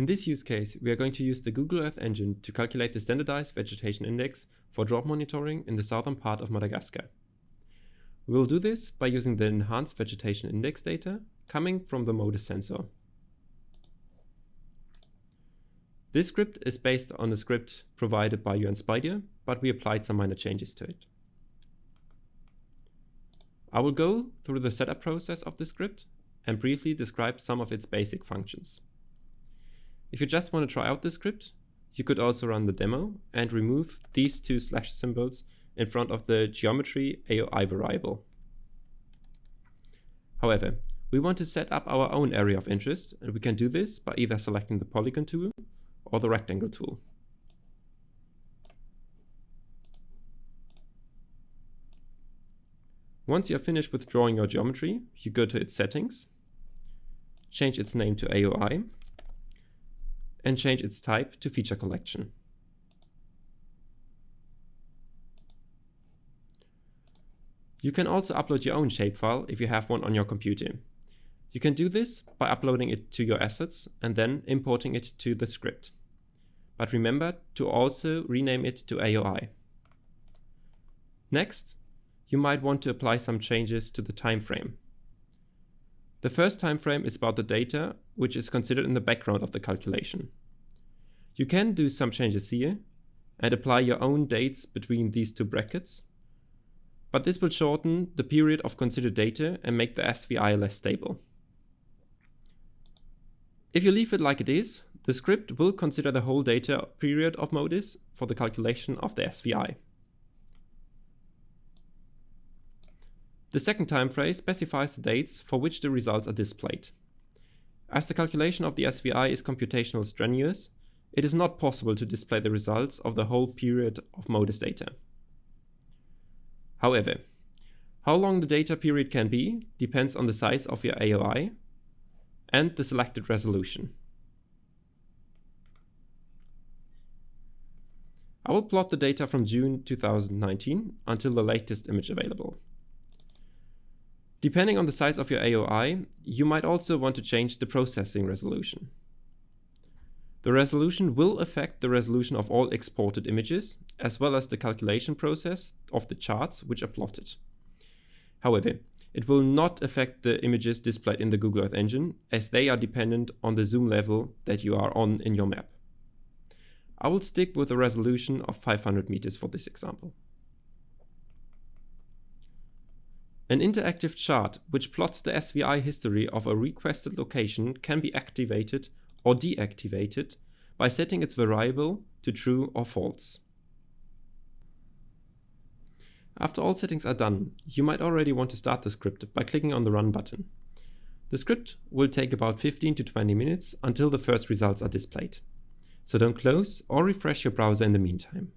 In this use case, we are going to use the Google Earth Engine to calculate the standardized vegetation index for drought monitoring in the southern part of Madagascar. We will do this by using the enhanced vegetation index data coming from the MODIS sensor. This script is based on a script provided by UN Spider, but we applied some minor changes to it. I will go through the setup process of the script and briefly describe some of its basic functions. If you just want to try out the script, you could also run the demo and remove these two slash symbols in front of the geometry AOI variable. However, we want to set up our own area of interest and we can do this by either selecting the polygon tool or the rectangle tool. Once you are finished with drawing your geometry, you go to its settings, change its name to AOI, and change its type to feature collection. You can also upload your own shapefile if you have one on your computer. You can do this by uploading it to your assets and then importing it to the script. But remember to also rename it to AOI. Next, you might want to apply some changes to the time frame. The first time frame is about the data, which is considered in the background of the calculation. You can do some changes here and apply your own dates between these two brackets, but this will shorten the period of considered data and make the SVI less stable. If you leave it like it is, the script will consider the whole data period of MODIS for the calculation of the SVI. The second time frame specifies the dates for which the results are displayed. As the calculation of the SVI is computational strenuous, it is not possible to display the results of the whole period of MODIS data. However, how long the data period can be depends on the size of your AOI and the selected resolution. I will plot the data from June 2019 until the latest image available. Depending on the size of your AOI, you might also want to change the processing resolution. The resolution will affect the resolution of all exported images, as well as the calculation process of the charts which are plotted. However, it will not affect the images displayed in the Google Earth Engine, as they are dependent on the zoom level that you are on in your map. I will stick with a resolution of 500 meters for this example. An interactive chart which plots the SVI history of a requested location can be activated or deactivated by setting its variable to true or false. After all settings are done, you might already want to start the script by clicking on the Run button. The script will take about 15 to 20 minutes until the first results are displayed. So don't close or refresh your browser in the meantime.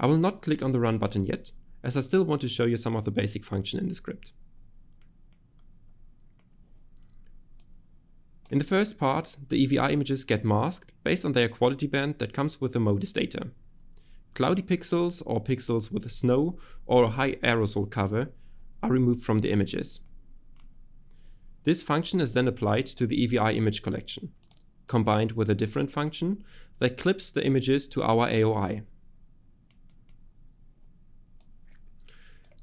I will not click on the Run button yet, as I still want to show you some of the basic function in the script. In the first part, the EVI images get masked based on their quality band that comes with the MODIS data. Cloudy pixels or pixels with snow or high aerosol cover are removed from the images. This function is then applied to the EVI image collection, combined with a different function that clips the images to our AOI.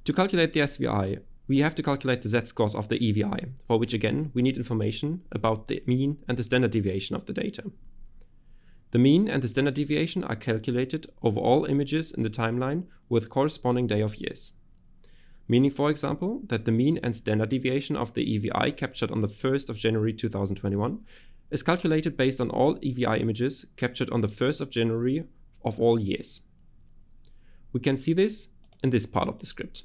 To calculate the SVI, we have to calculate the z-scores of the EVI, for which again we need information about the mean and the standard deviation of the data. The mean and the standard deviation are calculated over all images in the timeline with corresponding day of years. Meaning, for example, that the mean and standard deviation of the EVI captured on the 1st of January 2021 is calculated based on all EVI images captured on the 1st of January of all years. We can see this in this part of the script.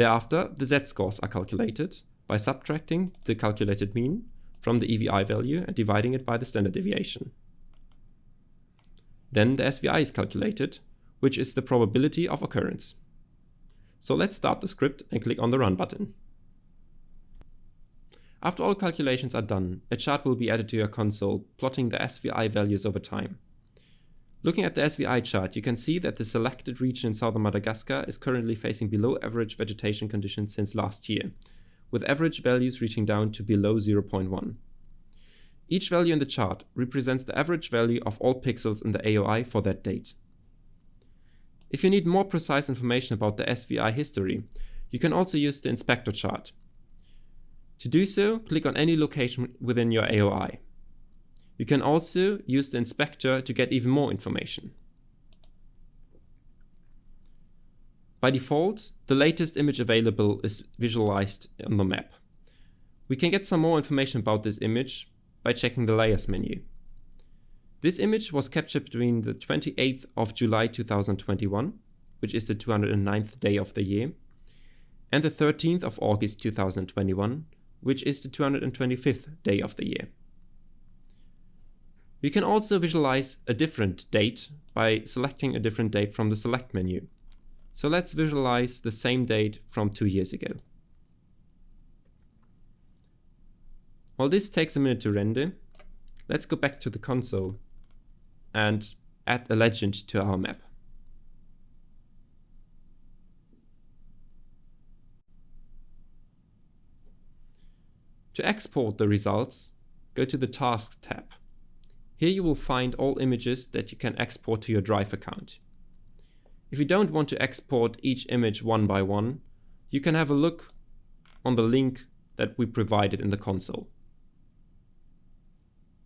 Thereafter, the z-scores are calculated by subtracting the calculated mean from the EVI value and dividing it by the standard deviation. Then the SVI is calculated, which is the probability of occurrence. So let's start the script and click on the Run button. After all calculations are done, a chart will be added to your console, plotting the SVI values over time. Looking at the SVI chart, you can see that the selected region in southern Madagascar is currently facing below average vegetation conditions since last year, with average values reaching down to below 0.1. Each value in the chart represents the average value of all pixels in the AOI for that date. If you need more precise information about the SVI history, you can also use the inspector chart. To do so, click on any location within your AOI. You can also use the inspector to get even more information. By default, the latest image available is visualized on the map. We can get some more information about this image by checking the layers menu. This image was captured between the 28th of July 2021, which is the 209th day of the year, and the 13th of August 2021, which is the 225th day of the year. We can also visualize a different date by selecting a different date from the select menu. So let's visualize the same date from two years ago. While this takes a minute to render, let's go back to the console and add a legend to our map. To export the results, go to the Task tab. Here you will find all images that you can export to your Drive account. If you don't want to export each image one by one, you can have a look on the link that we provided in the console.